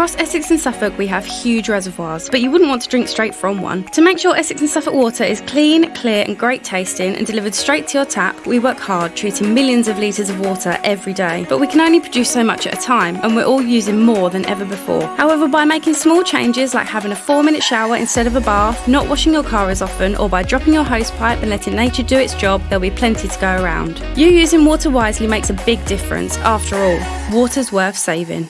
Across Essex and Suffolk, we have huge reservoirs, but you wouldn't want to drink straight from one. To make sure Essex and Suffolk water is clean, clear, and great tasting and delivered straight to your tap, we work hard treating millions of litres of water every day. But we can only produce so much at a time, and we're all using more than ever before. However, by making small changes like having a four minute shower instead of a bath, not washing your car as often, or by dropping your hosepipe and letting nature do its job, there'll be plenty to go around. You using water wisely makes a big difference. After all, water's worth saving.